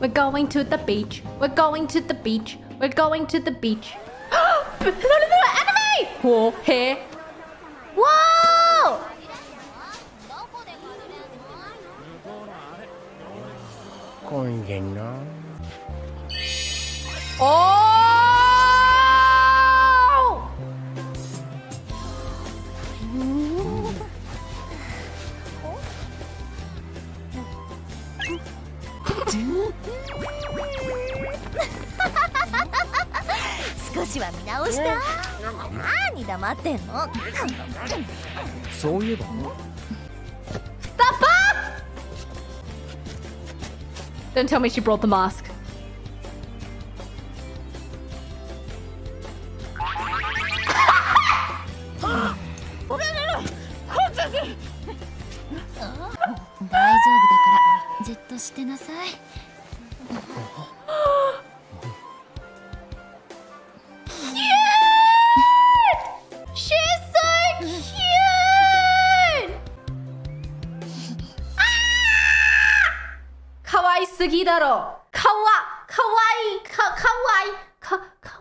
We're going to the beach. We're going to the beach. We're going to the beach. no, no, no, enemy! Oh, hey. Whoa! Oh! Oh. 少しは見直した何黙ってんのそういえば Stop up! Don't tell me she brought the mask. としてなさい。かわいすぎだろ。かわかわいいかかわいいかか